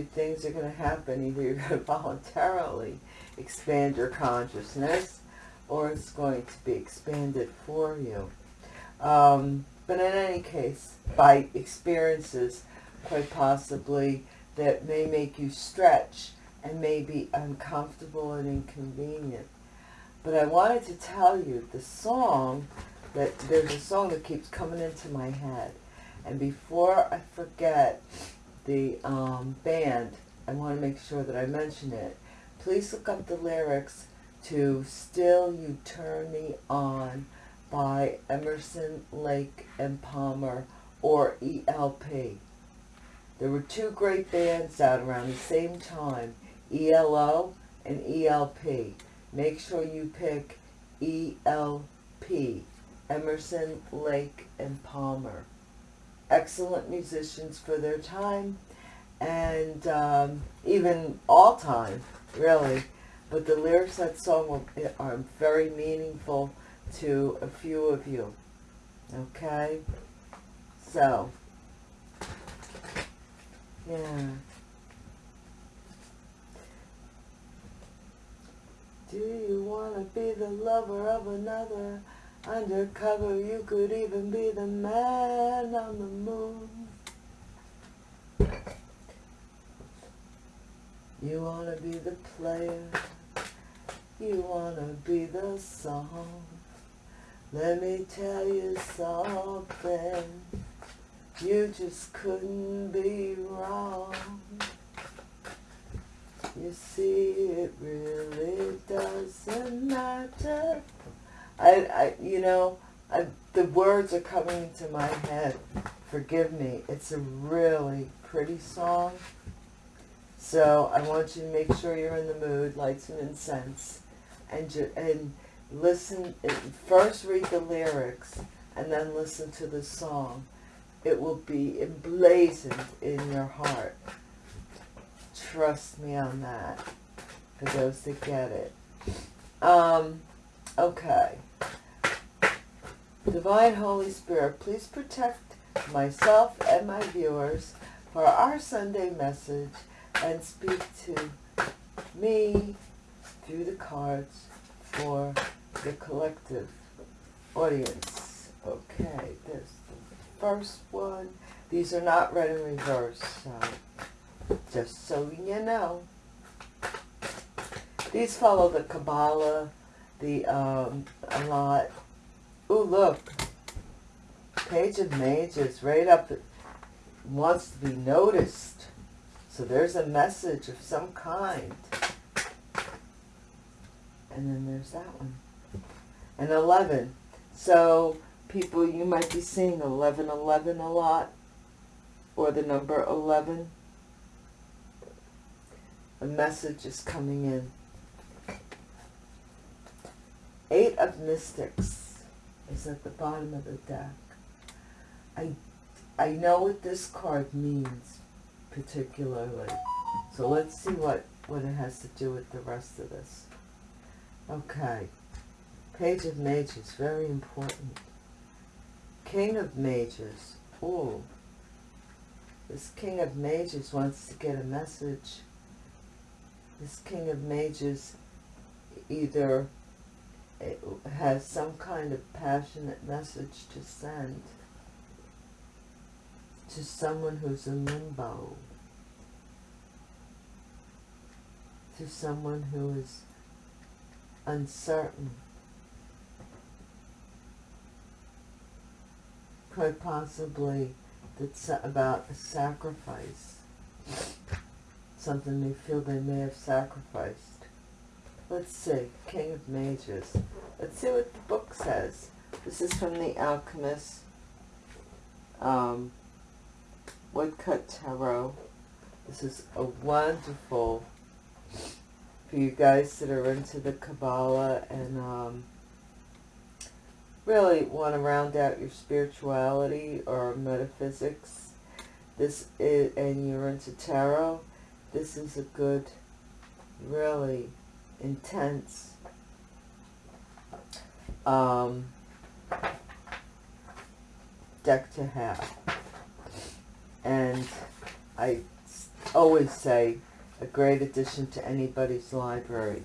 things are going to happen. Either you're going to voluntarily expand your consciousness or it's going to be expanded for you. Um, but in any case, by experiences, quite possibly, that may make you stretch and may be uncomfortable and inconvenient. But I wanted to tell you the song, that there's a song that keeps coming into my head. And before I forget the um, band, I want to make sure that I mention it. Please look up the lyrics to Still You Turn Me On by Emerson, Lake and Palmer or ELP. There were two great bands out around the same time, ELO and ELP. Make sure you pick ELP, Emerson, Lake and Palmer. Excellent musicians for their time and um, even all time, really. But the lyrics of that song are very meaningful to a few of you. Okay? So, yeah. Do you want to be the lover of another? Undercover, you could even be the man on the moon. You want to be the player. You want to be the song. Let me tell you something. You just couldn't be wrong. You see, it really doesn't matter. I, I you know, I, the words are coming into my head. Forgive me. It's a really pretty song. So I want you to make sure you're in the mood, light some incense, and, and listen, first read the lyrics, and then listen to the song it will be emblazoned in your heart. Trust me on that, for those that get it. Um, okay. Divine Holy Spirit, please protect myself and my viewers for our Sunday message and speak to me through the cards for the collective audience. Okay, there's first one. These are not read in reverse, so just so you know. These follow the Kabbalah, the um, a lot. Ooh, look. Page of Mages, right up, wants to be noticed. So there's a message of some kind. And then there's that one. And 11. So people, you might be seeing 1111 a lot, or the number 11. A message is coming in. Eight of Mystics is at the bottom of the deck. I, I know what this card means particularly. So let's see what, what it has to do with the rest of this. Okay. Page of Mages, very important. King of Mages. Oh, this King of Mages wants to get a message. This King of Mages either has some kind of passionate message to send to someone who's in limbo, to someone who is uncertain quite possibly that's about a sacrifice. Something they feel they may have sacrificed. Let's see, King of Mages. Let's see what the book says. This is from The Alchemist. Um, Woodcut Tarot. This is a wonderful, for you guys that are into the Kabbalah and um, really want to round out your spirituality or metaphysics, this is, and you're into tarot, this is a good, really intense um, deck to have. And I always say a great addition to anybody's library.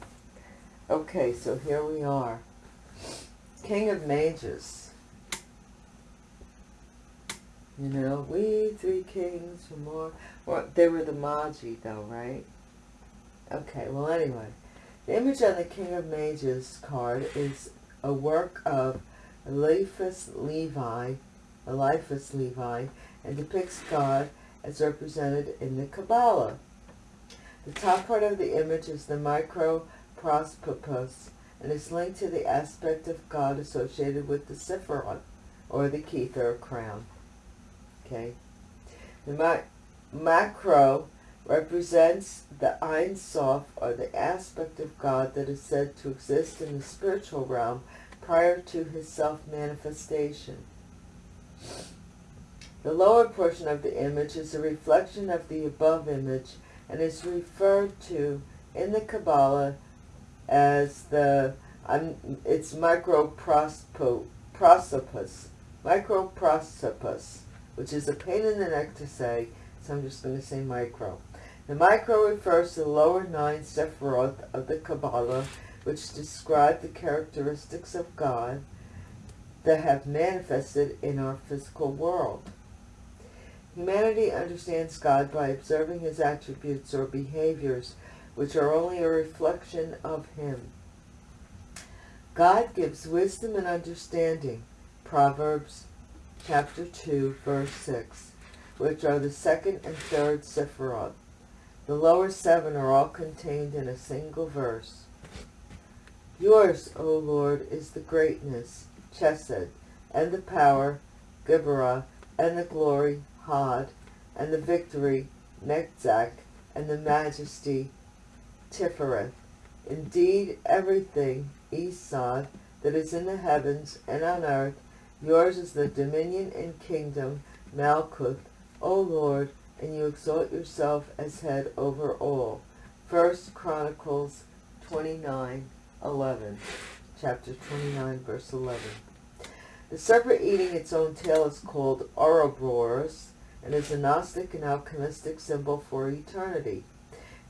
Okay, so here we are. King of Mages. You know, we three kings for more. Well, they were the Magi though, right? Okay, well anyway. The image on the King of Mages card is a work of Eliphas Levi, Eliphas Levi, and depicts God as represented in the Kabbalah. The top part of the image is the microprospopus and is linked to the aspect of God associated with the Sephiroth, or the Kether crown. Okay. The ma macro represents the Ein Sof, or the aspect of God that is said to exist in the spiritual realm prior to his self-manifestation. The lower portion of the image is a reflection of the above image and is referred to in the Kabbalah as the, um, it's microprosopus, microprosopus, which is a pain in the neck to say, so I'm just going to say micro. The micro refers to the lower nine Sephiroth of the Kabbalah, which describe the characteristics of God that have manifested in our physical world. Humanity understands God by observing his attributes or behaviors, which are only a reflection of him. God gives wisdom and understanding, Proverbs chapter 2, verse 6, which are the second and third Sephiroth. The lower seven are all contained in a single verse. Yours, O Lord, is the greatness, Chesed, and the power, Geburah, and the glory, Hod, and the victory, Netzach, and the majesty, Tifereth. Indeed, everything, Yesod, that is in the heavens and on earth, yours is the dominion and kingdom, Malkuth, O Lord, and you exalt yourself as head over all. First Chronicles 29, 11. Chapter 29, verse 11. The serpent eating its own tail is called Ouroboros and is a Gnostic and alchemistic symbol for eternity.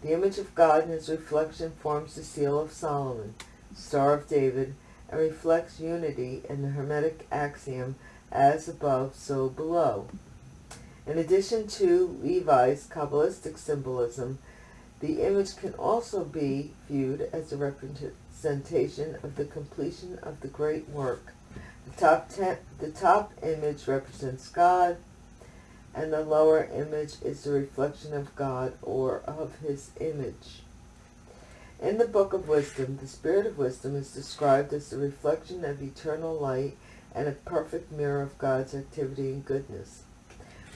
The image of God and his reflection forms the seal of Solomon, Star of David, and reflects unity in the Hermetic axiom, as above, so below. In addition to Levi's Kabbalistic symbolism, the image can also be viewed as a representation of the completion of the great work. The top, ten, the top image represents God, and the lower image is the reflection of God or of his image. In the Book of Wisdom, the Spirit of Wisdom is described as the reflection of eternal light and a perfect mirror of God's activity and goodness.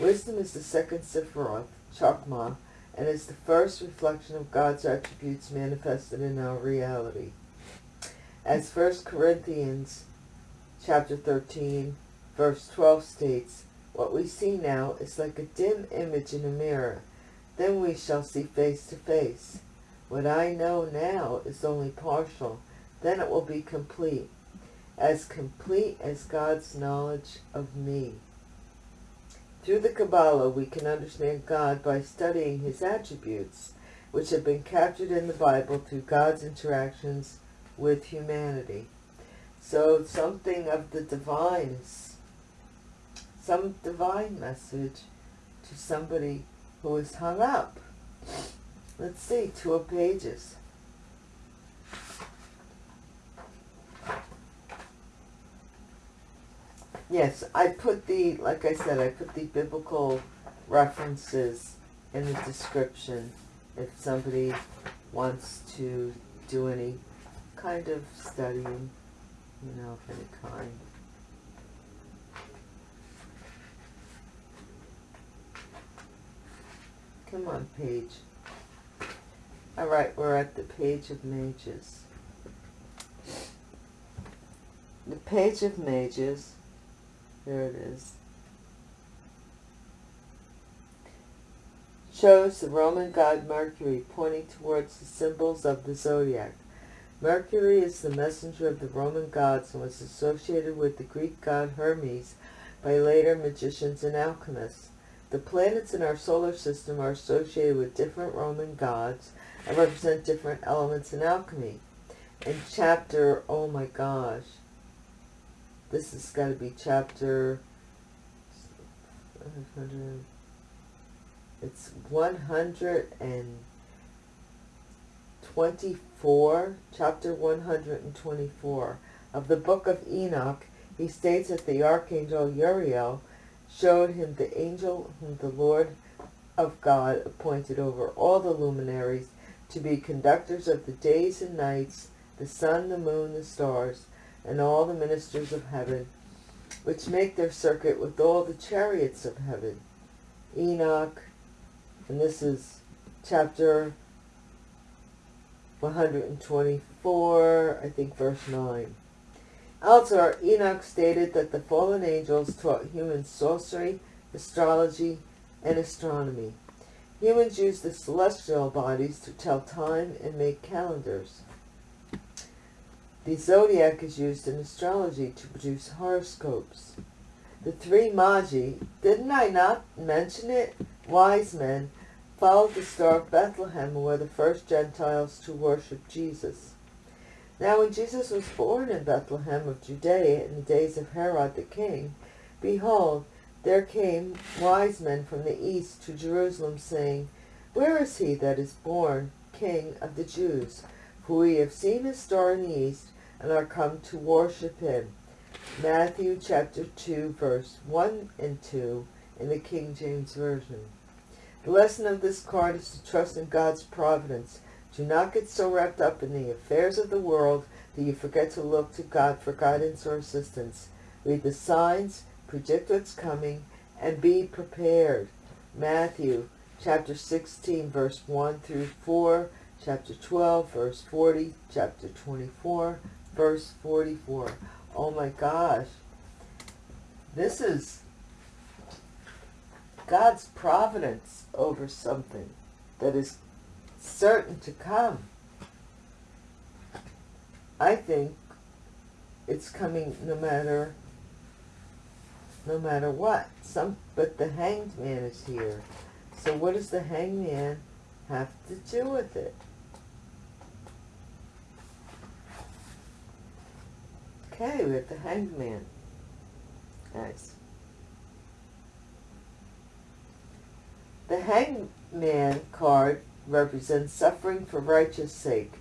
Wisdom is the second Sephiroth, Chokmah, and is the first reflection of God's attributes manifested in our reality. As 1 Corinthians chapter 13, verse 12 states, What we see now is like a dim image in a mirror. Then we shall see face to face. What I know now is only partial. Then it will be complete. As complete as God's knowledge of me. Through the Kabbalah, we can understand God by studying his attributes, which have been captured in the Bible through God's interactions with humanity. So something of the divine some divine message to somebody who is hung up. Let's see, two pages. Yes, I put the, like I said, I put the biblical references in the description if somebody wants to do any kind of studying, you know, of any kind. Come on, page. All right, we're at the page of mages. The page of mages there it is. Shows the Roman god Mercury pointing towards the symbols of the zodiac. Mercury is the messenger of the Roman gods and was associated with the Greek god Hermes by later magicians and alchemists. The planets in our solar system are associated with different Roman gods and represent different elements in alchemy. In chapter, oh my gosh, this has got to be chapter, it's 124, chapter 124 of the book of Enoch. He states that the archangel Uriel showed him the angel whom the Lord of God appointed over all the luminaries to be conductors of the days and nights, the sun, the moon, the stars, and all the ministers of heaven, which make their circuit with all the chariots of heaven. Enoch, and this is chapter 124, I think verse 9. Elsewhere, Enoch stated that the fallen angels taught humans sorcery, astrology, and astronomy. Humans use the celestial bodies to tell time and make calendars. The zodiac is used in astrology to produce horoscopes. The three Magi, didn't I not mention it? Wise men followed the star of Bethlehem and were the first Gentiles to worship Jesus. Now when Jesus was born in Bethlehem of Judea in the days of Herod the king, behold, there came wise men from the east to Jerusalem, saying, Where is he that is born King of the Jews? For we have seen his star in the east, and are come to worship him. Matthew chapter 2, verse 1 and 2 in the King James Version. The lesson of this card is to trust in God's providence. Do not get so wrapped up in the affairs of the world that you forget to look to God for guidance or assistance. Read the signs, predict what's coming, and be prepared. Matthew chapter 16, verse 1 through 4, chapter 12, verse 40, chapter 24, verse 44. Oh my gosh. This is God's providence over something that is certain to come. I think it's coming no matter no matter what. Some but the hanged man is here. So what does the hanged man have to do with it? Okay, have the hangman. man. Nice. The hangman card represents suffering for righteous sake.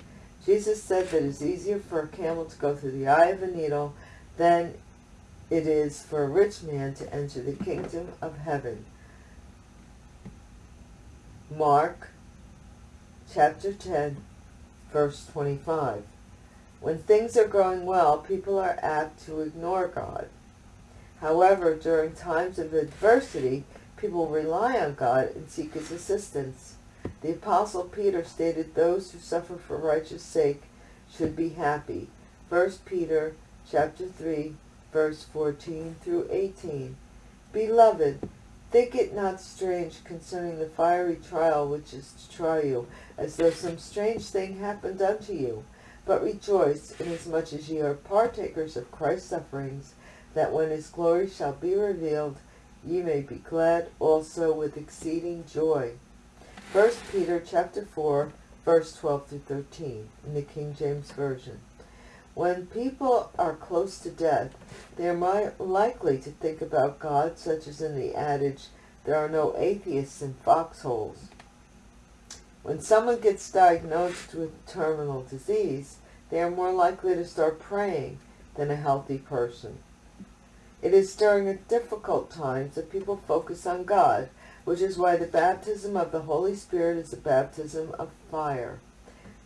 Jesus said that it is easier for a camel to go through the eye of a needle than it is for a rich man to enter the kingdom of heaven. Mark chapter 10, verse 25. When things are going well, people are apt to ignore God. However, during times of adversity, people rely on God and seek his assistance. The Apostle Peter stated those who suffer for righteous sake should be happy. 1 Peter chapter 3, verse 14 through 18. Beloved, think it not strange concerning the fiery trial which is to try you, as though some strange thing happened unto you. But rejoice, inasmuch as ye are partakers of Christ's sufferings, that when his glory shall be revealed, ye may be glad also with exceeding joy. 1 Peter chapter 4, verse 12 through 13, in the King James Version. When people are close to death, they are likely to think about God, such as in the adage, there are no atheists in foxholes. When someone gets diagnosed with terminal disease, they are more likely to start praying than a healthy person. It is during difficult times that people focus on God, which is why the baptism of the Holy Spirit is a baptism of fire.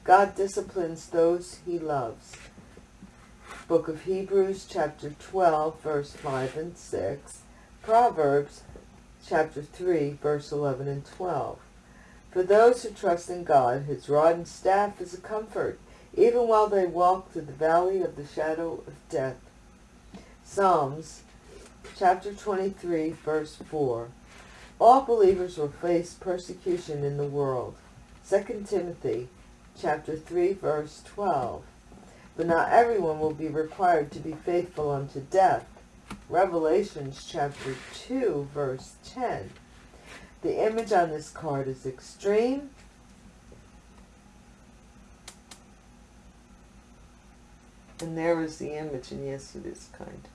God disciplines those he loves. Book of Hebrews, chapter 12, verse 5 and 6. Proverbs, chapter 3, verse 11 and 12. For those who trust in God, his rod and staff is a comfort, even while they walk through the valley of the shadow of death. Psalms, chapter 23, verse 4. All believers will face persecution in the world. 2 Timothy, chapter 3, verse 12. But not everyone will be required to be faithful unto death. Revelations chapter 2, verse 10. The image on this card is extreme. And there is the image, and yes, it is kind.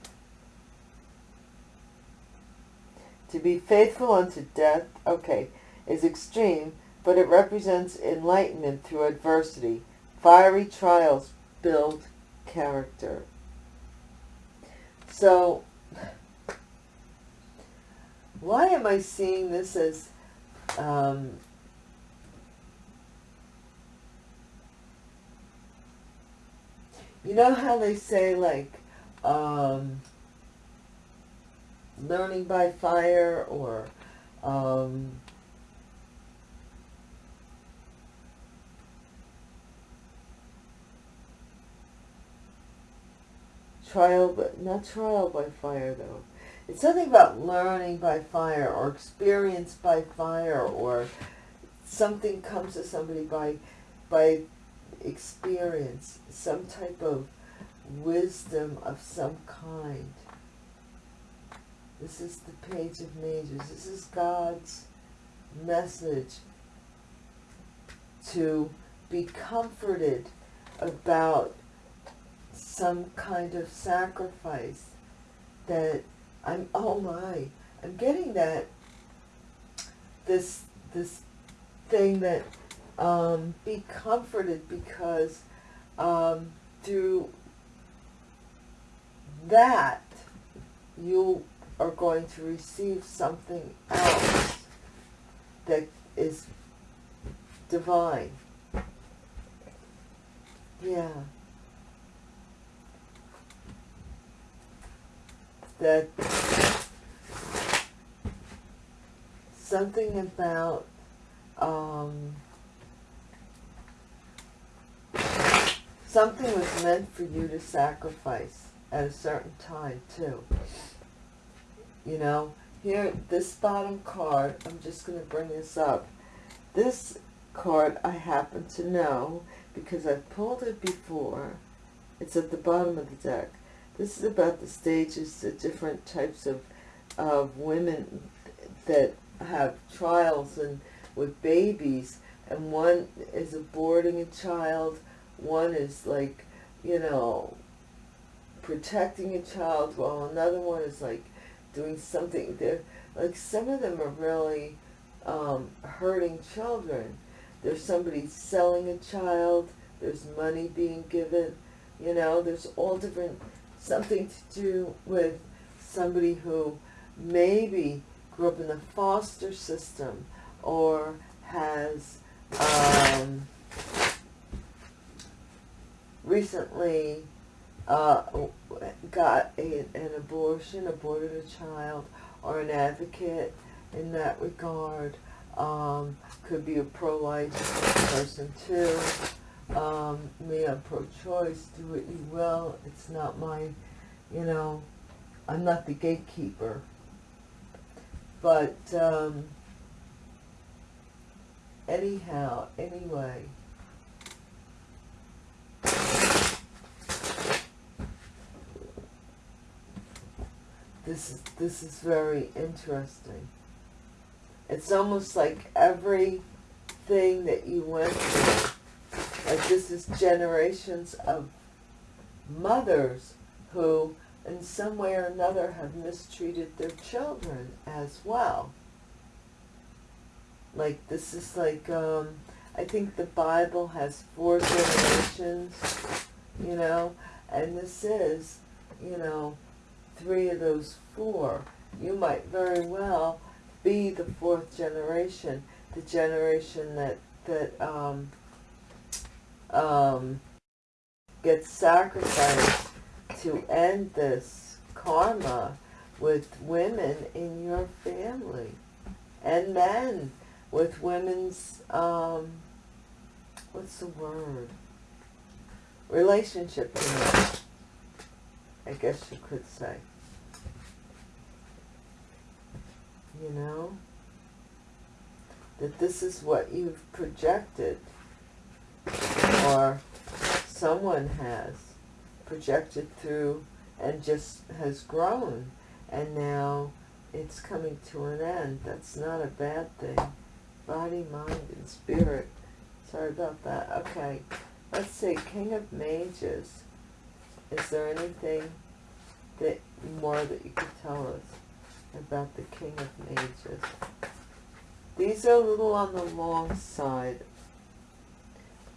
To be faithful unto death, okay, is extreme, but it represents enlightenment through adversity. Fiery trials build character. So, why am I seeing this as um, you know how they say like um, learning by fire or um, trial, but not trial by fire though. It's something about learning by fire or experience by fire or something comes to somebody by by experience, some type of wisdom of some kind. This is the page of majors. This is God's message to be comforted about some kind of sacrifice that I'm, oh my, I'm getting that, this, this thing that, um, be comforted because, um, through that, you are going to receive something else that is divine. Yeah. That something about um, something was meant for you to sacrifice at a certain time too. You know, here, this bottom card, I'm just going to bring this up. This card I happen to know because I've pulled it before. It's at the bottom of the deck. This is about the stages, the different types of, of women that have trials and with babies. And one is aborting a child. One is like, you know, protecting a child while another one is like doing something. They're, like some of them are really um, hurting children. There's somebody selling a child. There's money being given. You know, there's all different something to do with somebody who maybe grew up in the foster system or has um, recently uh, got a, an abortion, aborted a child, or an advocate in that regard. Um, could be a pro-life person too um, me, I'm pro-choice, do what you will. It's not my, you know, I'm not the gatekeeper. But, um, anyhow, anyway, this is, this is very interesting. It's almost like everything that you went through like this is generations of mothers who in some way or another have mistreated their children as well. Like this is like, um, I think the Bible has four generations, you know, and this is, you know, three of those four. You might very well be the fourth generation, the generation that, that um, um, gets sacrificed to end this karma with women in your family and men with women's, um, what's the word? Relationship, I guess you could say. You know? That this is what you've projected or someone has projected through and just has grown and now it's coming to an end. That's not a bad thing. Body, mind, and spirit. Sorry about that. Okay. Let's see. King of Mages. Is there anything that more that you could tell us about the King of Mages? These are a little on the long side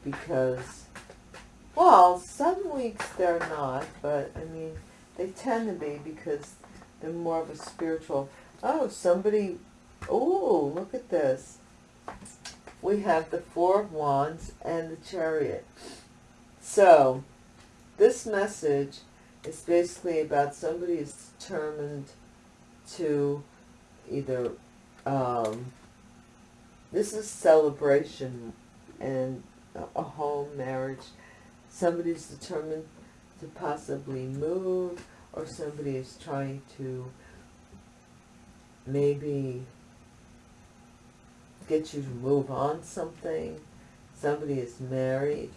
because, well, some weeks they're not, but I mean, they tend to be because they're more of a spiritual. Oh, somebody, oh, look at this. We have the Four of Wands and the Chariot. So, this message is basically about somebody is determined to either um, this is celebration and a home, marriage. Somebody's determined to possibly move or somebody is trying to maybe get you to move on something. Somebody is married.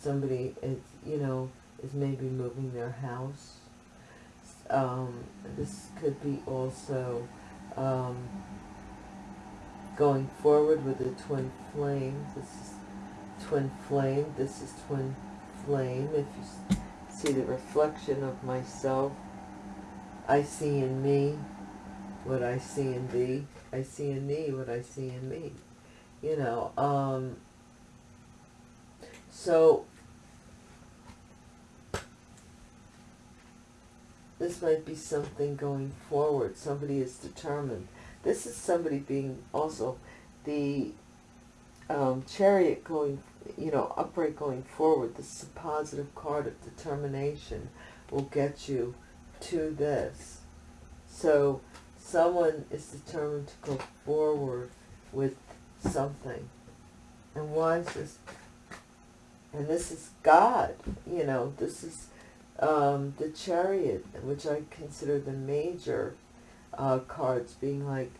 Somebody is, you know, is maybe moving their house. Um, this could be also um, going forward with a twin flame. This is twin flame. This is twin flame. If you see the reflection of myself, I see in me what I see in thee. I see in thee what I see in me. You know, um, so this might be something going forward. Somebody is determined this is somebody being also the um, chariot going, you know, upright going forward. This is a positive card of determination will get you to this. So someone is determined to go forward with something. And why is this? And this is God, you know, this is um, the chariot, which I consider the major uh, cards being like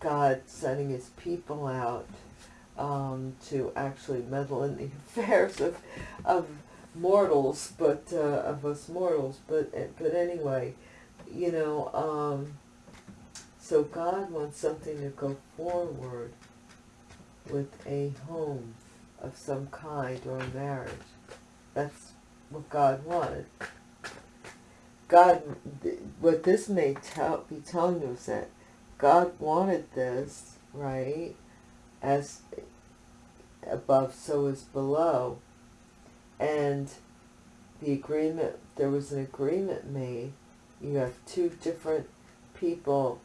God sending his people out um, to actually meddle in the affairs of, of mortals, but uh, of us mortals. But but anyway, you know, um, so God wants something to go forward with a home of some kind or a marriage. That's what God wanted. God, what this may tell, be telling you is that God wanted this, right, as above, so is below. And the agreement, there was an agreement made. You have two different people,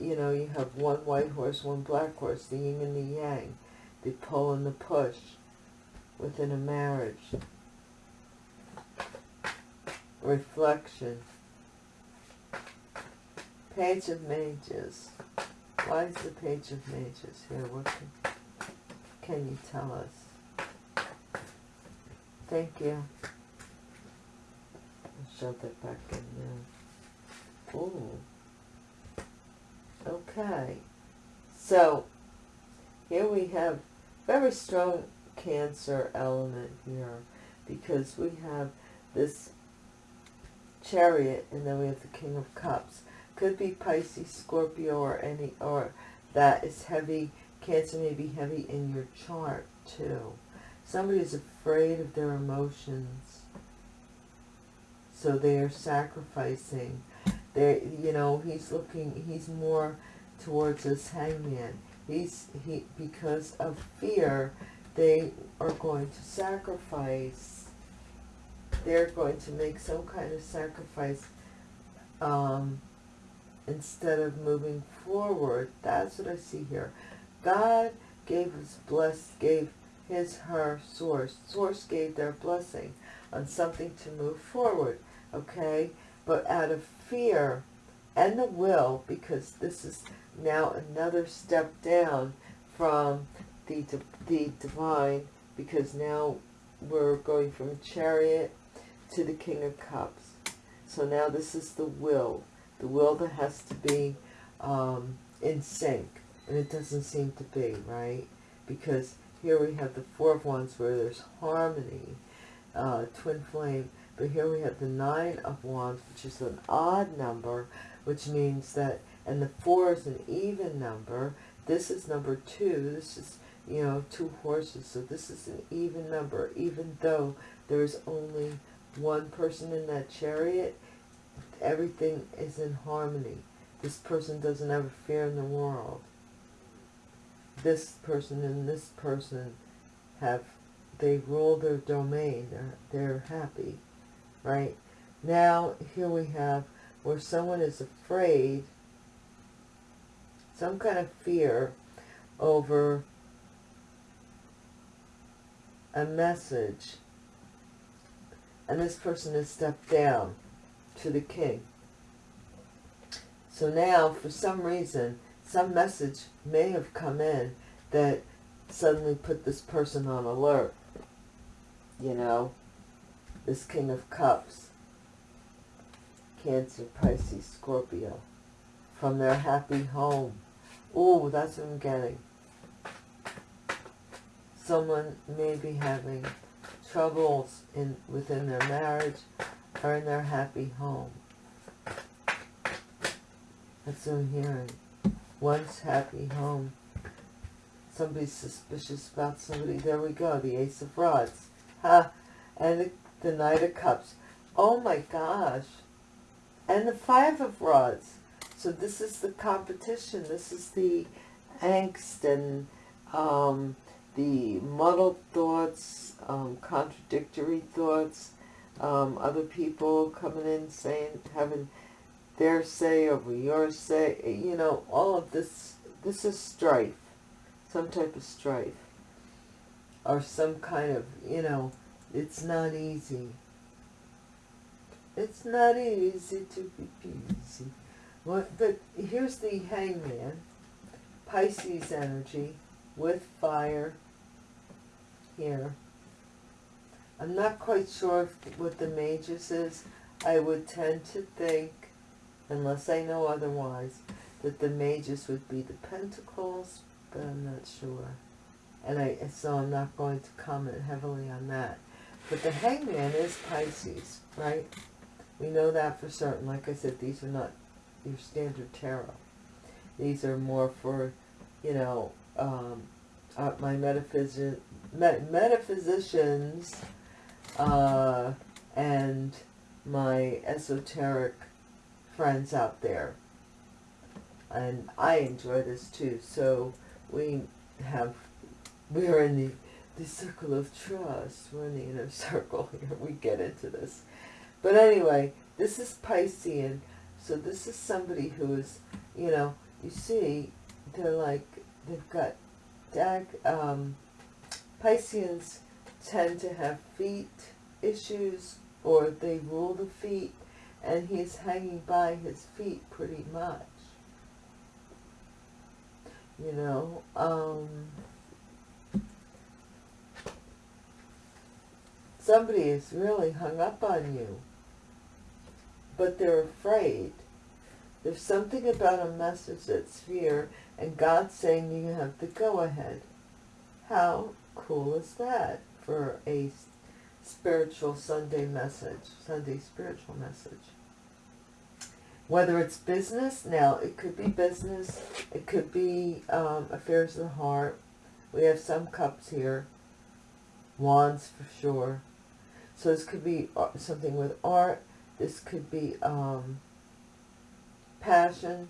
you know, you have one white horse, one black horse, the yin and the yang, the pull and the push within a marriage reflection. Page of Mages. Why is the Page of Mages here? What can, can you tell us? Thank you. I'll shove that back in there. Ooh. Okay. So, here we have very strong Cancer element here because we have this chariot, and then we have the King of Cups. Could be Pisces, Scorpio, or any, or that is heavy. Cancer may be heavy in your chart too. Somebody is afraid of their emotions, so they are sacrificing. They, you know, he's looking. He's more towards this hangman. He's he because of fear. They are going to sacrifice they're going to make some kind of sacrifice um, instead of moving forward. That's what I see here. God gave his blessed, gave his, her, source. Source gave their blessing on something to move forward, okay? But out of fear and the will, because this is now another step down from the, the divine, because now we're going from chariot to the King of Cups. So now this is the will. The that has to be um, in sync. And it doesn't seem to be, right? Because here we have the Four of Wands where there's harmony, uh, twin flame. But here we have the Nine of Wands, which is an odd number, which means that and the four is an even number. This is number two. This is, you know, two horses. So this is an even number, even though there's only one person in that chariot, everything is in harmony. This person doesn't have a fear in the world. This person and this person have, they rule their domain. They're, they're happy, right? Now, here we have where someone is afraid, some kind of fear over a message and this person has stepped down to the king. So now, for some reason, some message may have come in that suddenly put this person on alert. You know, this King of Cups, Cancer, Pisces, Scorpio, from their happy home. Oh, that's what I'm getting. Someone may be having troubles in within their marriage or in their happy home. That's what I'm hearing. One's happy home. Somebody's suspicious about somebody. There we go, the Ace of Rods. Ha! And the, the Knight of Cups. Oh my gosh. And the Five of Rods. So this is the competition. This is the angst and um, the muddled thoughts, um, contradictory thoughts, um, other people coming in saying, having their say over your say, you know, all of this, this is strife, some type of strife, or some kind of, you know, it's not easy. It's not easy to be easy. Well, but here's the hangman, Pisces energy with fire, here. I'm not quite sure what the Magus is. I would tend to think, unless I know otherwise, that the Magus would be the Pentacles, but I'm not sure. And I so I'm not going to comment heavily on that. But the Hangman is Pisces, right? We know that for certain. Like I said, these are not your standard tarot. These are more for, you know, um, uh, my metaphysic metaphysicians uh, and my esoteric friends out there. And I enjoy this too. So we have, we're in the, the circle of trust. We're in the inner circle here. We get into this. But anyway, this is Piscean. So this is somebody who is, you know, you see, they're like, they've got um, Pisceans tend to have feet issues or they rule the feet and he's hanging by his feet pretty much. You know, um, somebody is really hung up on you, but they're afraid. There's something about a message that's fear and God's saying you have the go-ahead. How cool is that for a spiritual Sunday message, Sunday spiritual message? Whether it's business, now it could be business, it could be um, affairs of the heart. We have some cups here, wands for sure. So this could be uh, something with art, this could be um, passion,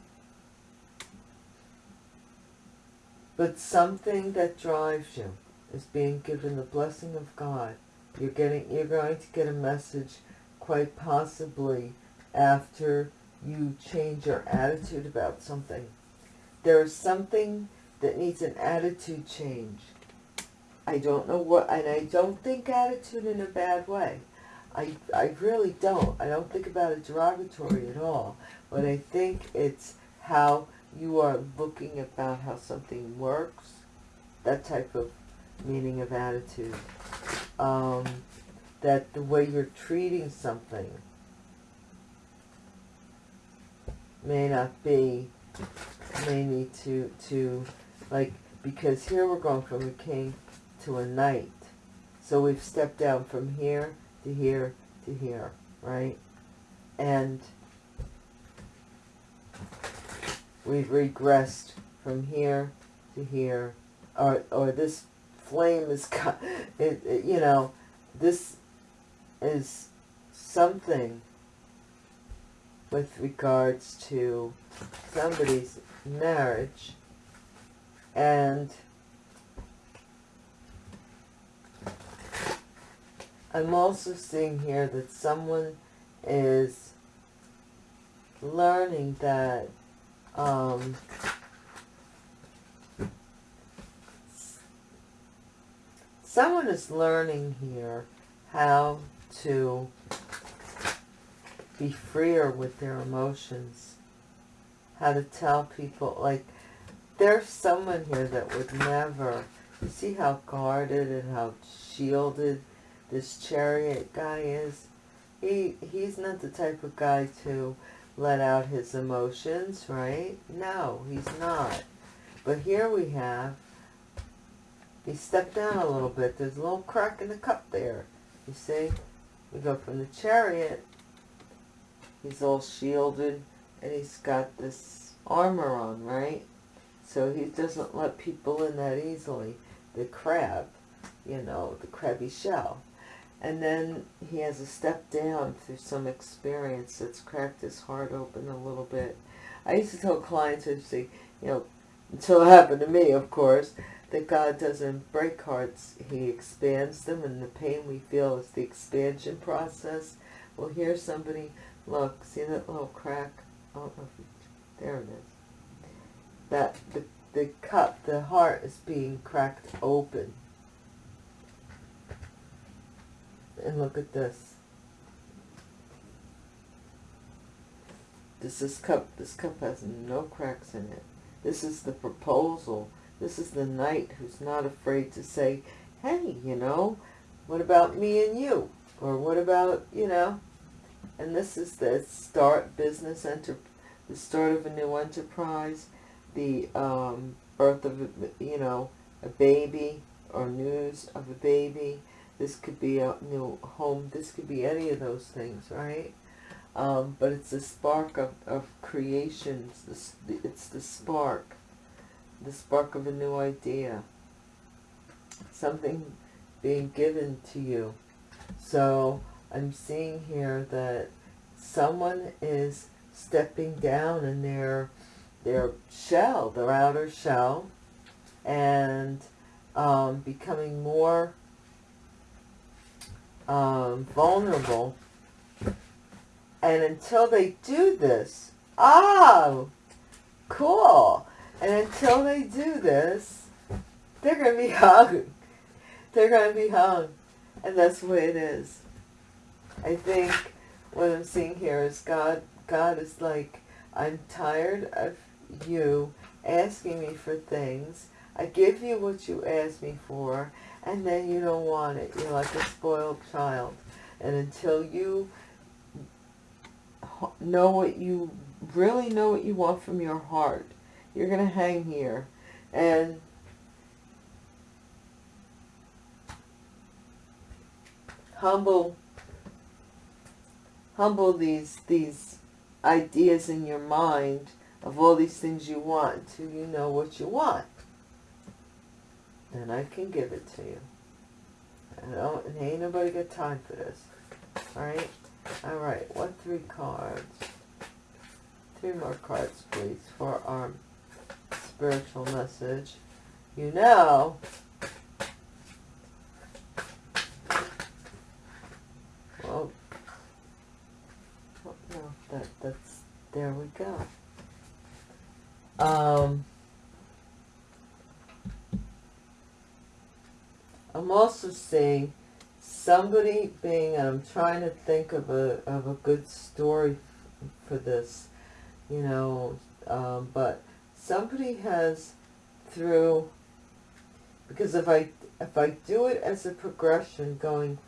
but something that drives you is being given the blessing of God. You're getting, you're going to get a message quite possibly after you change your attitude about something. There is something that needs an attitude change. I don't know what, and I don't think attitude in a bad way. I, I really don't. I don't think about it derogatory at all. But I think it's how you are looking about how something works, that type of meaning of attitude. Um, that the way you're treating something may not be, may need to, to like, because here we're going from a king to a knight. So we've stepped down from here to here to here, right? And we've regressed from here to here, or, or this flame is, it, it, you know, this is something with regards to somebody's marriage and I'm also seeing here that someone is learning that um, someone is learning here how to be freer with their emotions, how to tell people, like, there's someone here that would never, you see how guarded and how shielded this chariot guy is? He He's not the type of guy to let out his emotions, right? No, he's not. But here we have, he stepped down a little bit. There's a little crack in the cup there. You see? We go from the chariot. He's all shielded and he's got this armor on, right? So he doesn't let people in that easily. The crab, you know, the crabby shell. And then he has a step down through some experience that's cracked his heart open a little bit. I used to tell clients, I say, you know, until it happened to me, of course, that God doesn't break hearts. He expands them, and the pain we feel is the expansion process. Well, here's somebody, look, see that little crack? Oh, oh there it is. That, the, the cup, the heart is being cracked open And look at this. This is cup. This cup has no cracks in it. This is the proposal. This is the knight who's not afraid to say, hey, you know, what about me and you? Or what about, you know, and this is the start business, enter, the start of a new enterprise, the um, birth of, a, you know, a baby or news of a baby, this could be a new home. This could be any of those things, right? Um, but it's the spark of, of creation. It's the, it's the spark. The spark of a new idea. Something being given to you. So I'm seeing here that someone is stepping down in their their shell, their outer shell, and um, becoming more um, vulnerable. And until they do this, oh, cool. And until they do this, they're going to be hung. They're going to be hung. And that's the way it is. I think what I'm seeing here is God, God is like, I'm tired of you asking me for things. I give you what you ask me for, and then you don't want it. You're like a spoiled child. And until you know what you, really know what you want from your heart, you're going to hang here. And humble, humble these, these ideas in your mind of all these things you want until you know what you want and I can give it to you. I don't, and ain't nobody got time for this. Alright? Alright, what three cards? Three more cards, please, for our spiritual message. You know, well, no, that, that's, there we go. Um, I'm also seeing somebody being, I'm trying to think of a, of a good story for this, you know, um, but somebody has through, because if I, if I do it as a progression going,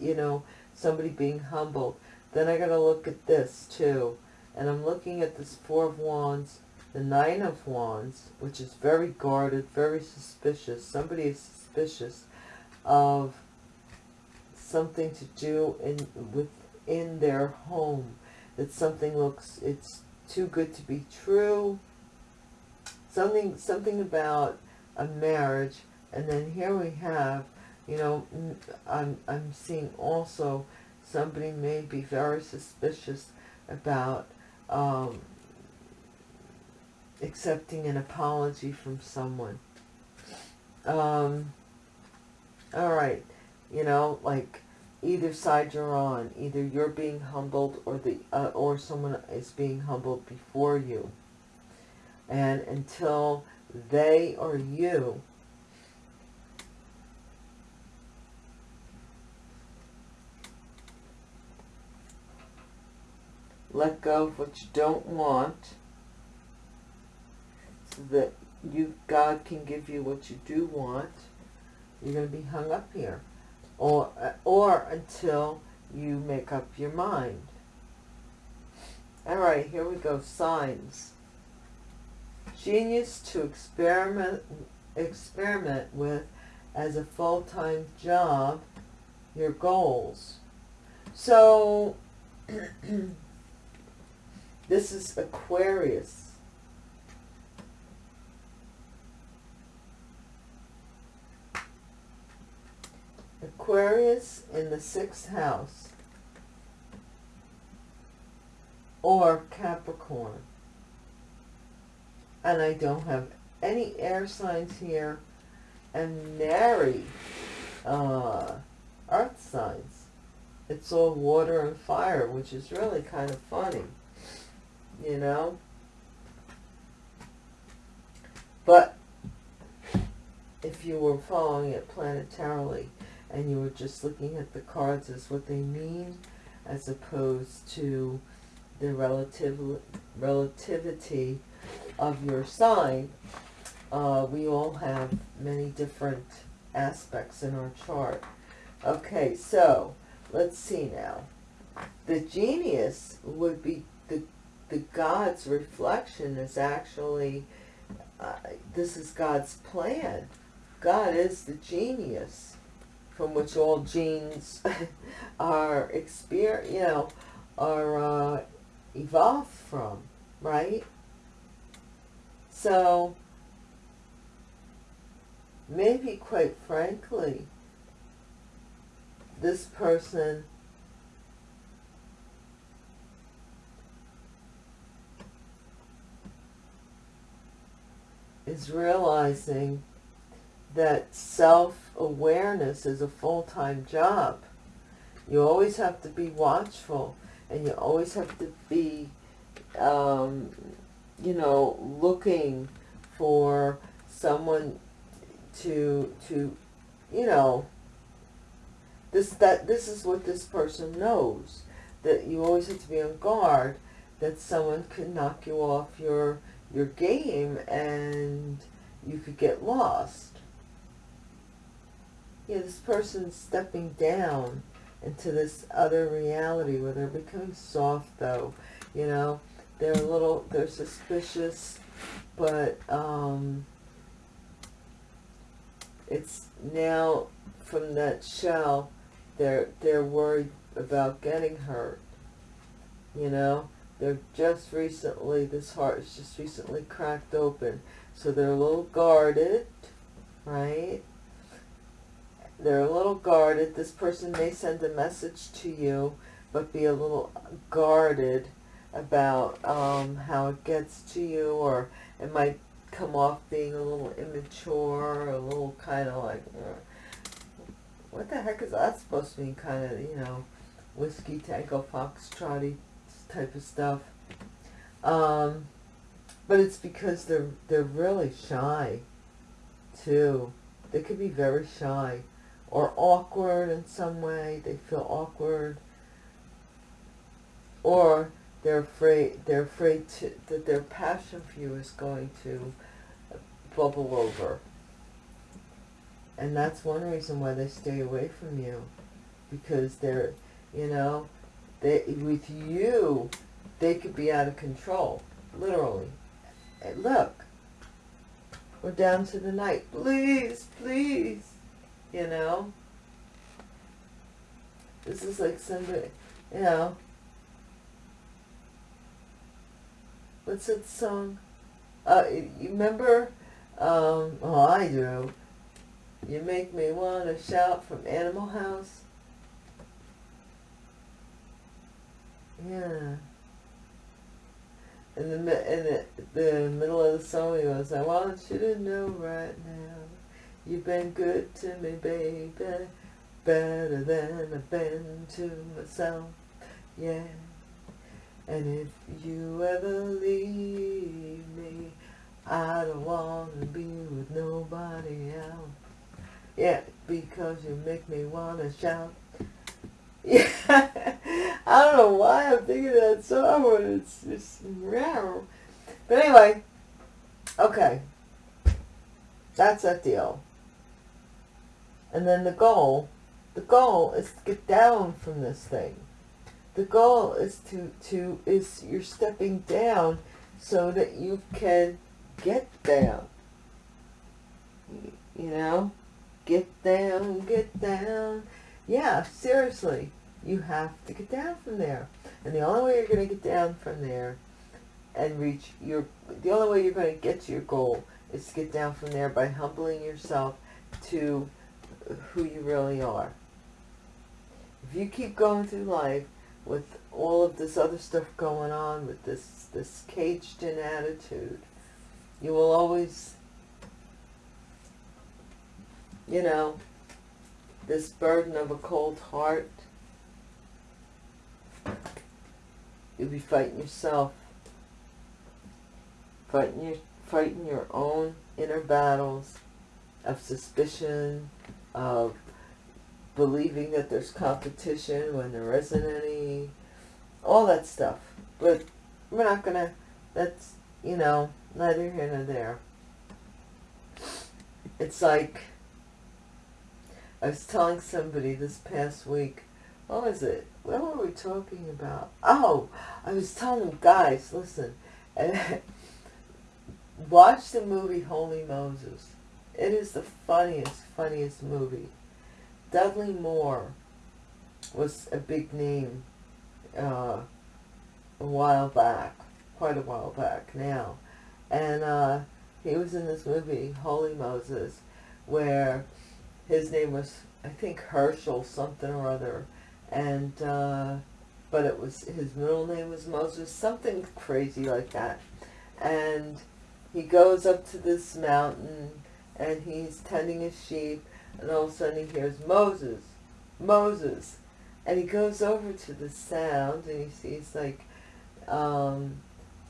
you know, somebody being humbled, then I got to look at this too. And I'm looking at this Four of Wands, the Nine of Wands, which is very guarded, very suspicious. Somebody is suspicious of something to do in within their home. That something looks, it's too good to be true. Something something about a marriage and then here we have you know i'm i'm seeing also somebody may be very suspicious about um, accepting an apology from someone. Um, all right you know like either side you're on either you're being humbled or the uh, or someone is being humbled before you and until they or you let go of what you don't want so that you God can give you what you do want you're going to be hung up here. Or uh, or until you make up your mind. All right here we go. Signs genius to experiment experiment with as a full-time job your goals. So this is Aquarius. Aquarius in the sixth house. Or Capricorn and I don't have any air signs here and nary uh, earth signs. It's all water and fire, which is really kind of funny, you know? But if you were following it planetarily and you were just looking at the cards as what they mean as opposed to the relative relativity of your sign, uh, we all have many different aspects in our chart. Okay, so let's see now. The genius would be the, the God's reflection is actually, uh, this is God's plan. God is the genius from which all genes are experience, you know, are uh, evolved from, right? So, maybe quite frankly, this person is realizing that self-awareness is a full-time job. You always have to be watchful and you always have to be um, you know, looking for someone to, to, you know, this, that, this is what this person knows, that you always have to be on guard, that someone could knock you off your, your game and you could get lost. Yeah, this person's stepping down into this other reality where they're becoming soft though, you know, they're a little, they're suspicious, but um, it's now from that shell, they're, they're worried about getting hurt, you know. They're just recently, this heart is just recently cracked open. So they're a little guarded, right? They're a little guarded. This person may send a message to you, but be a little guarded about um, how it gets to you or it might come off being a little immature, a little kind of like, what the heck is that supposed to mean? Kind of, you know, whiskey, tango, foxtrotty type of stuff. Um, but it's because they're, they're really shy, too. They could be very shy or awkward in some way. They feel awkward. Or they're afraid they're afraid to, that their passion for you is going to bubble over. And that's one reason why they stay away from you because they're you know they with you they could be out of control literally. And look we're down to the knight. Please please you know? This is like somebody you know what's that song? Uh, you remember, um, oh, I do. You make me want to shout from Animal House. Yeah. In the, in the, the middle of the song he goes, I want you to know right now, you've been good to me, baby, better than I've been to myself, yeah. And if you ever leave me, I don't want to be with nobody else. Yeah, because you make me want to shout. Yeah, I don't know why I'm thinking that song, but it's just rare. But anyway, okay, that's that deal. And then the goal, the goal is to get down from this thing. The goal is to, to is you're stepping down so that you can get down. You know? Get down, get down. Yeah, seriously. You have to get down from there. And the only way you're going to get down from there and reach your, the only way you're going to get to your goal is to get down from there by humbling yourself to who you really are. If you keep going through life with all of this other stuff going on, with this, this caged in attitude, you will always, you know, this burden of a cold heart, you'll be fighting yourself, fighting your, fighting your own inner battles of suspicion, of believing that there's competition when there isn't any, all that stuff. But we're not going to, that's, you know, neither here nor there. It's like, I was telling somebody this past week, what was it? What were we talking about? Oh, I was telling them, guys, listen, watch the movie Wholly Moses. It is the funniest, funniest movie. Dudley Moore was a big name uh, a while back, quite a while back now. And uh, he was in this movie, Wholly Moses, where his name was, I think, Herschel something or other. And, uh, but it was, his middle name was Moses, something crazy like that. And he goes up to this mountain and he's tending his sheep and all of a sudden he hears Moses, Moses. And he goes over to the sound and he sees like um,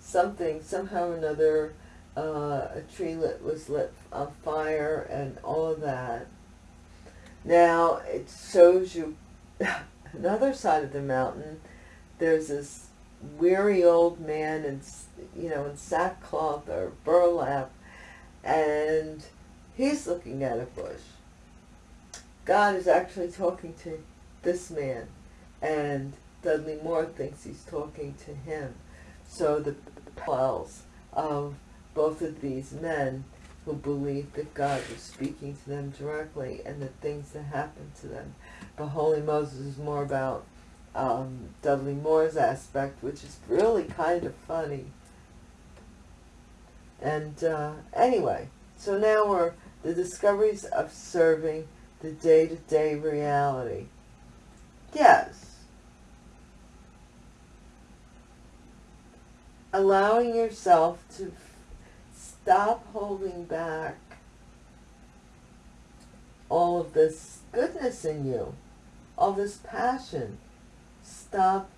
something, somehow or another, uh, a tree lit, was lit on fire and all of that. Now it shows you another side of the mountain. There's this weary old man in, you know, in sackcloth or burlap and he's looking at a bush God is actually talking to this man, and Dudley Moore thinks he's talking to him. So the parallels of both of these men who believed that God was speaking to them directly and the things that happened to them. But Wholly Moses is more about um, Dudley Moore's aspect, which is really kind of funny. And uh, anyway, so now we're the discoveries of serving the day-to-day -day reality. Yes. Allowing yourself to stop holding back all of this goodness in you, all this passion. Stop,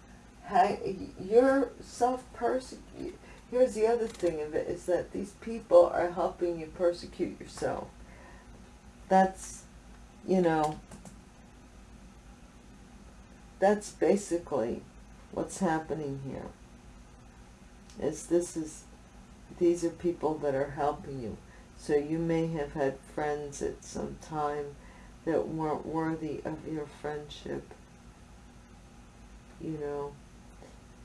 your self-persecute. Here's the other thing of it, is that these people are helping you persecute yourself. That's you know, that's basically what's happening here. Is this is, these are people that are helping you. So you may have had friends at some time that weren't worthy of your friendship. You know,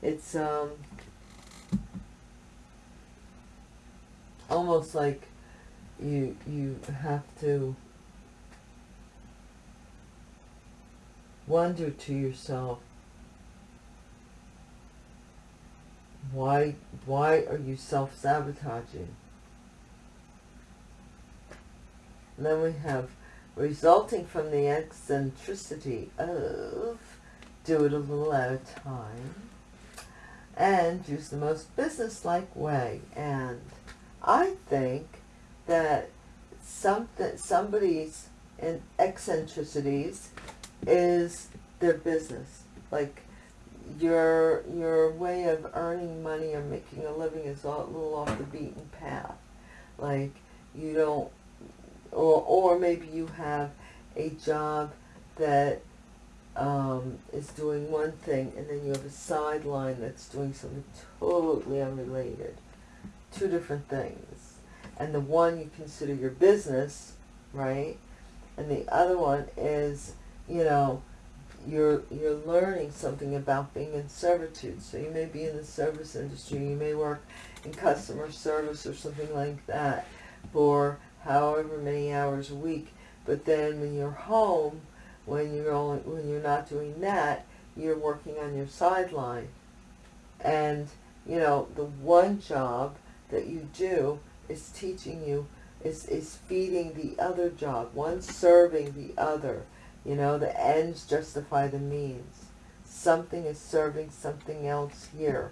it's um almost like you you have to wonder to yourself, why, why are you self-sabotaging? Then we have resulting from the eccentricity of do it a little at a time and use the most businesslike way. And I think that some, that somebody's eccentricities is their business. Like your your way of earning money or making a living is a little off the beaten path. Like you don't, or or maybe you have a job that um, is doing one thing and then you have a sideline that's doing something totally unrelated. Two different things. And the one you consider your business, right? And the other one is, you know, you're you're learning something about being in servitude. So you may be in the service industry, you may work in customer service or something like that for however many hours a week. But then when you're home, when you're only when you're not doing that, you're working on your sideline. And you know, the one job that you do is teaching you is is feeding the other job, one serving the other you know, the ends justify the means. Something is serving something else here.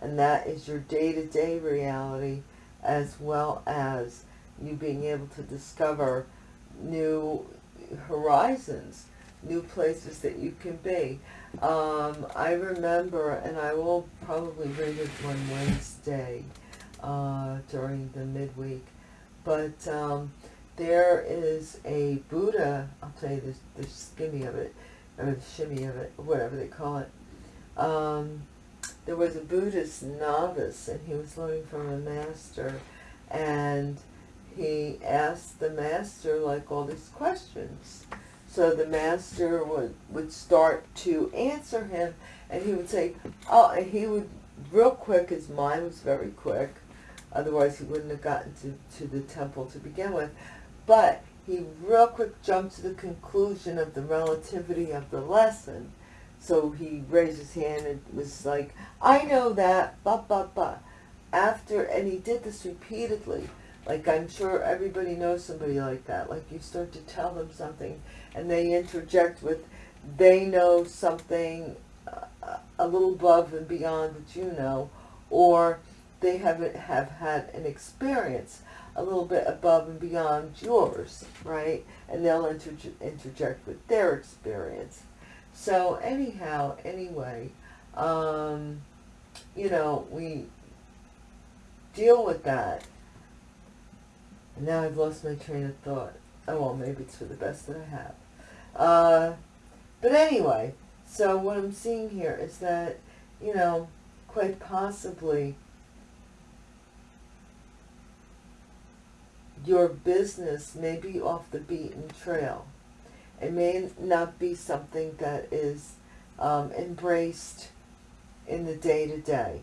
And that is your day-to-day -day reality as well as you being able to discover new horizons, new places that you can be. Um, I remember, and I will probably read it one Wednesday uh, during the midweek, but um, there is a Buddha, I'll tell you the, the skimmy of it, or the shimmy of it, whatever they call it. Um, there was a Buddhist novice, and he was learning from a master, and he asked the master, like, all these questions. So the master would, would start to answer him, and he would say, oh, and he would, real quick, his mind was very quick, otherwise he wouldn't have gotten to, to the temple to begin with. But he real quick jumped to the conclusion of the relativity of the lesson. So he raised his hand and was like, I know that, blah, blah, blah. After, and he did this repeatedly. Like I'm sure everybody knows somebody like that. Like you start to tell them something and they interject with, they know something uh, a little above and beyond what you know, or they haven't have had an experience a little bit above and beyond yours, right? And they'll inter interject with their experience. So anyhow, anyway, um, you know, we deal with that. And now I've lost my train of thought. Oh, well, maybe it's for the best that I have. Uh, but anyway, so what I'm seeing here is that, you know, quite possibly your business may be off the beaten trail. It may not be something that is um, embraced in the day-to-day. -day.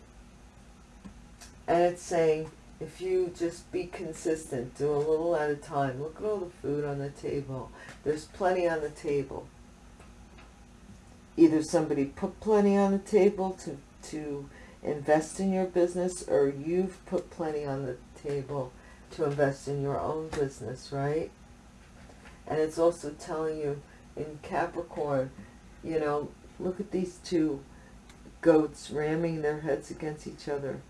And it's saying, if you just be consistent, do a little at a time. Look at all the food on the table. There's plenty on the table. Either somebody put plenty on the table to, to invest in your business or you've put plenty on the table to invest in your own business, right? And it's also telling you in Capricorn, you know, look at these two goats ramming their heads against each other.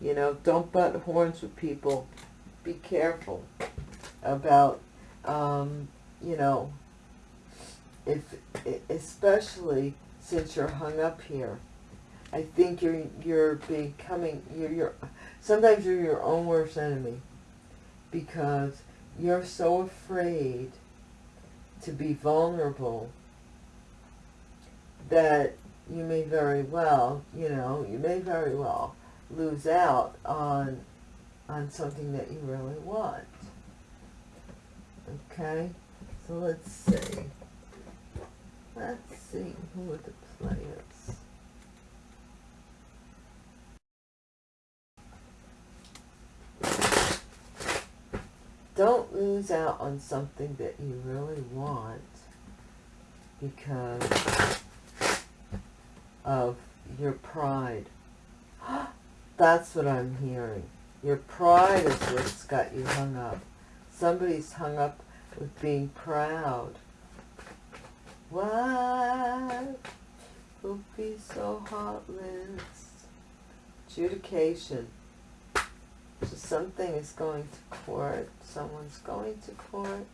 You know, don't butt horns with people. Be careful about, um, you know, if especially since you're hung up here. I think you're you're becoming you're you're sometimes you're your own worst enemy because you're so afraid to be vulnerable that you may very well, you know, you may very well lose out on on something that you really want. Okay? So let's see. Let's see who are the players. Don't lose out on something that you really want because of your pride. That's what I'm hearing. Your pride is what's got you hung up. Somebody's hung up with being proud. What will be so heartless? Adjudication. So something is going to court. Someone's going to court.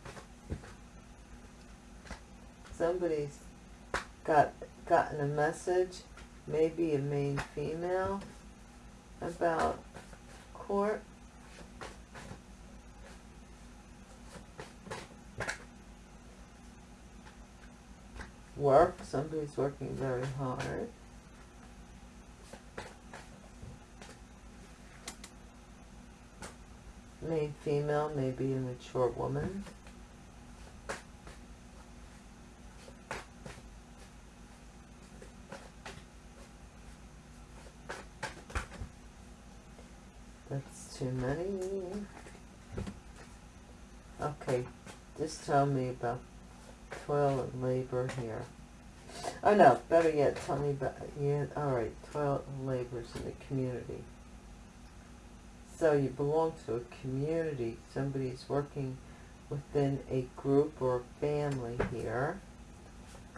Somebody's got gotten a message, maybe a main female, about court. Work, somebody's working very hard. Main female, maybe a mature woman. That's too many. Okay, just tell me about toil and labor here. Oh no, better yet, tell me about, yeah, alright, toil and labors in the community. So you belong to a community, somebody's working within a group or a family here,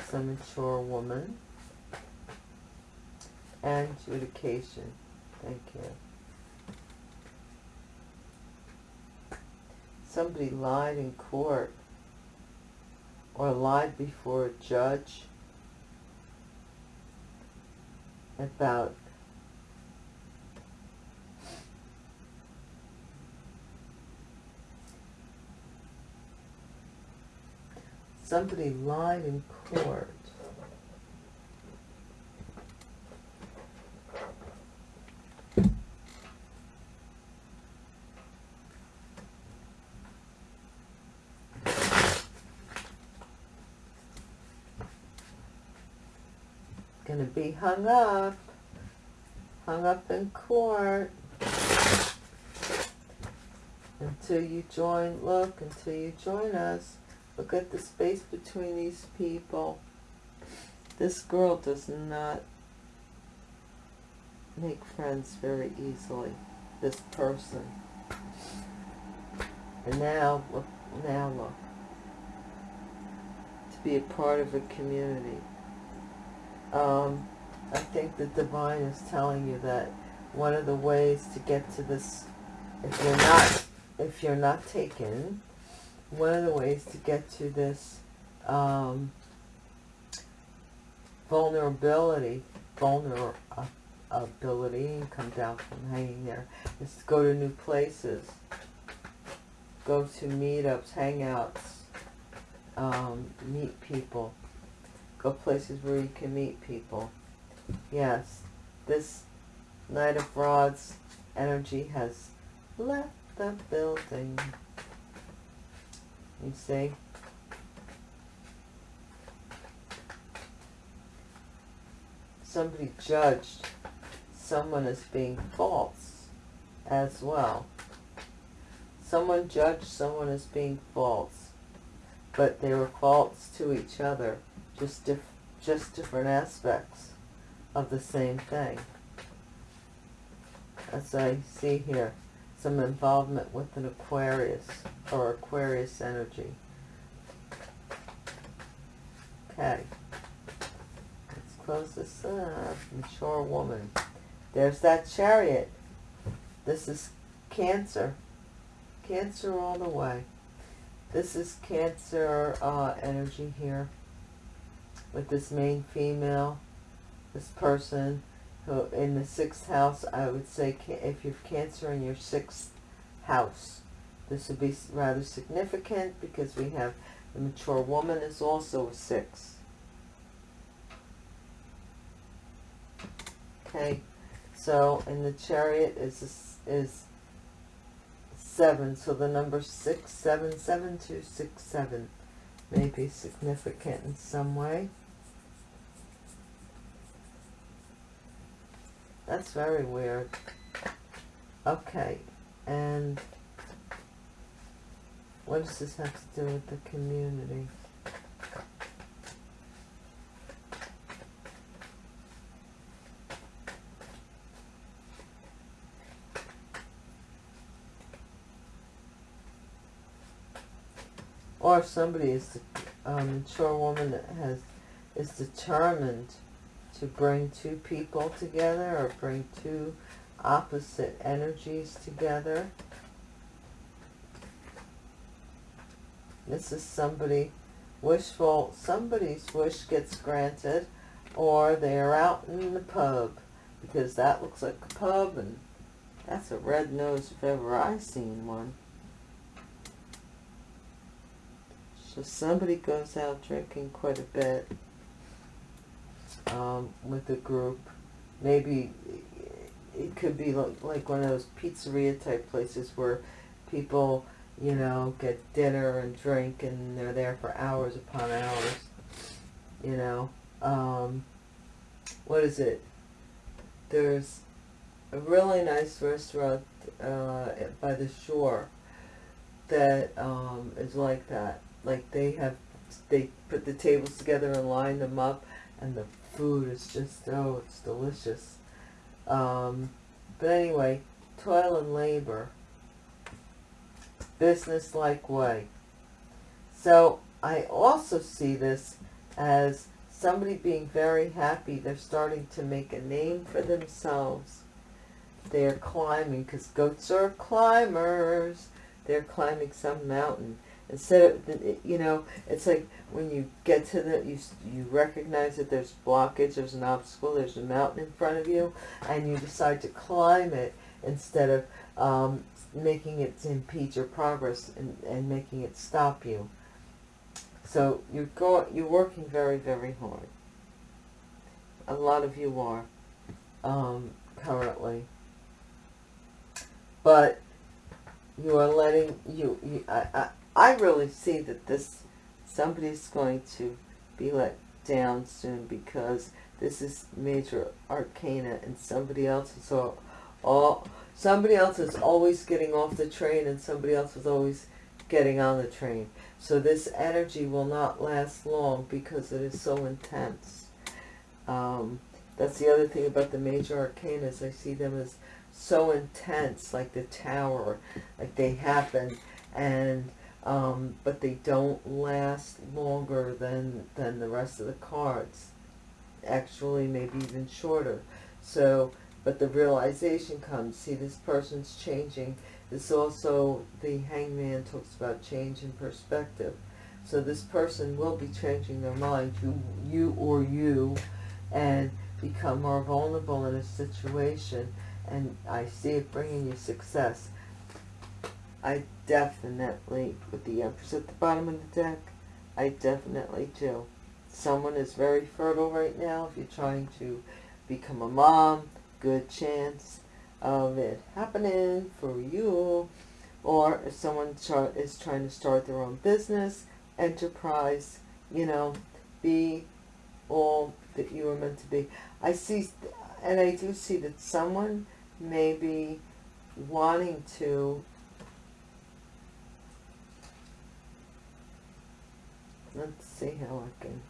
some mature woman, and adjudication, thank you. Somebody lied in court or lied before a judge about somebody lied in court. Gonna be hung up. Hung up in court. Until you join look until you join us look at the space between these people. This girl does not make friends very easily this person. And now look now look. To be a part of a community. Um, I think the divine is telling you that one of the ways to get to this, if you're not, if you're not taken, one of the ways to get to this um, vulnerability, vulnerability, and come down from hanging there, is to go to new places, go to meetups, hangouts, um, meet people, go places where you can meet people. Yes, this Knight of Rods energy has left the building. You see? Somebody judged someone as being false as well. Someone judged someone as being false, but they were false to each other just diff just different aspects of the same thing. As I see here, some involvement with an Aquarius or Aquarius energy. Okay. Let's close this up. Mature woman. There's that chariot. This is Cancer. Cancer all the way. This is Cancer uh, energy here with this main female, this person who in the sixth house, I would say if you have Cancer in your sixth house, this would be rather significant because we have the mature woman is also a six. Okay, so in the chariot is is seven, so the number six, seven, seven, two, six, seven may be significant in some way. That's very weird. Okay, and what does this have to do with the community? or if somebody is a mature um, woman that has is determined to bring two people together or bring two opposite energies together. This is somebody wishful, somebody's wish gets granted or they're out in the pub because that looks like a pub and that's a red nose if ever I seen one. So somebody goes out drinking quite a bit um, with a group. Maybe it could be like, like one of those pizzeria type places where people, you know, get dinner and drink and they're there for hours upon hours. You know, um, what is it? There's a really nice restaurant uh, by the shore that um, is like that. Like they have, they put the tables together and line them up, and the food is just oh, it's delicious. Um, but anyway, toil and labor, business-like way. So I also see this as somebody being very happy. They're starting to make a name for themselves. They're climbing, because goats are climbers. They're climbing some mountain. Instead of, you know, it's like when you get to the, you, you recognize that there's blockage, there's an obstacle, there's a mountain in front of you, and you decide to climb it instead of um, making it impede your progress and, and making it stop you. So you're going, you're working very, very hard. A lot of you are um, currently, but you are letting you. you I, I I really see that this somebody's going to be let down soon because this is major arcana and somebody else is all, all somebody else is always getting off the train and somebody else is always getting on the train. So this energy will not last long because it is so intense. Um, that's the other thing about the major arcana I see them as so intense, like the tower, like they happen, and um, but they don't last longer than than the rest of the cards. Actually, maybe even shorter. So, but the realization comes. See, this person's changing this also, the hangman talks about change in perspective. So this person will be changing their mind, you, you or you, and become more vulnerable in a situation. And I see it bringing you success. I definitely, with the Empress at the bottom of the deck, I definitely do. Someone is very fertile right now. If you're trying to become a mom, good chance of it happening for you or if someone is trying to start their own business, enterprise, you know, be all that you are meant to be. I see, and I do see that someone may be wanting to let's see how I can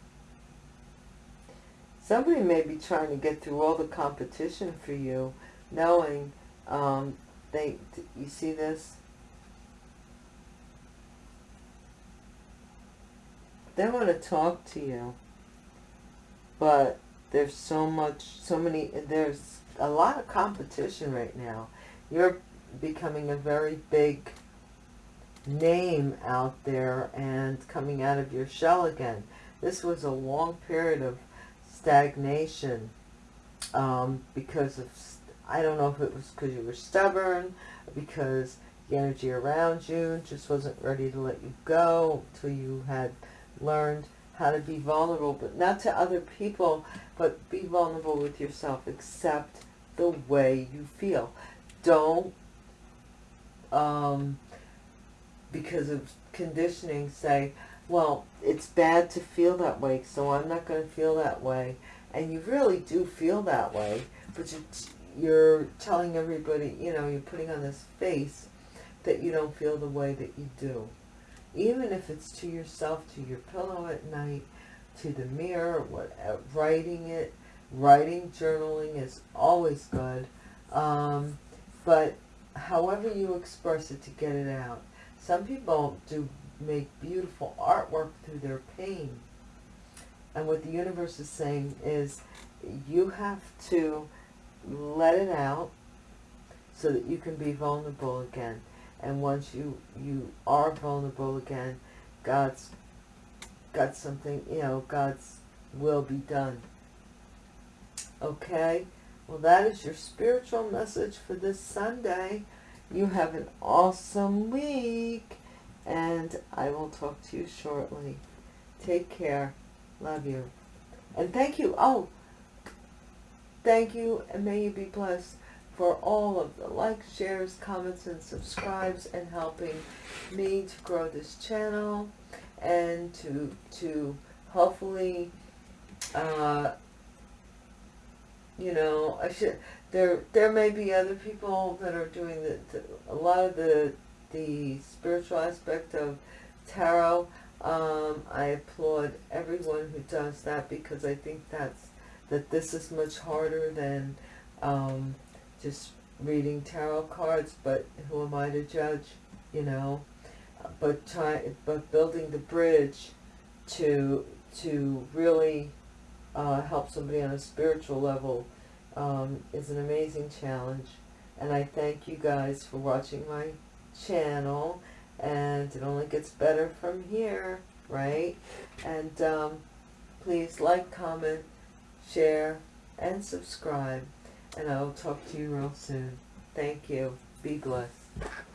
somebody may be trying to get through all the competition for you knowing um, they, you see this? They want to talk to you, but there's so much, so many, there's a lot of competition right now. You're becoming a very big name out there and coming out of your shell again. This was a long period of stagnation um, because of I don't know if it was because you were stubborn, because the energy around you just wasn't ready to let you go until you had learned how to be vulnerable, but not to other people, but be vulnerable with yourself. Accept the way you feel. Don't, um, because of conditioning, say, well, it's bad to feel that way, so I'm not going to feel that way. And you really do feel that way, but you you're telling everybody, you know, you're putting on this face that you don't feel the way that you do. Even if it's to yourself, to your pillow at night, to the mirror, what, uh, writing it, writing, journaling is always good. Um, but however you express it to get it out. Some people do make beautiful artwork through their pain. And what the universe is saying is you have to let it out so that you can be vulnerable again. And once you, you are vulnerable again, God's got something, you know, God's will be done. Okay? Well, that is your spiritual message for this Sunday. You have an awesome week. And I will talk to you shortly. Take care. Love you. And thank you. Oh, thank you. And may you be blessed for all of the likes, shares, comments, and subscribes and helping me to grow this channel and to to hopefully uh, you know I should there there may be other people that are doing the, the a lot of the the spiritual aspect of tarot. Um, I applaud everyone who does that because I think that's that this is much harder than um, just reading tarot cards but who am I to judge you know? But try but building the bridge to to really uh, help somebody on a spiritual level um, is an amazing challenge. And I thank you guys for watching my channel and it only gets better from here right? And um, please like comment share and subscribe. And I will talk to you real soon. Thank you. Be blessed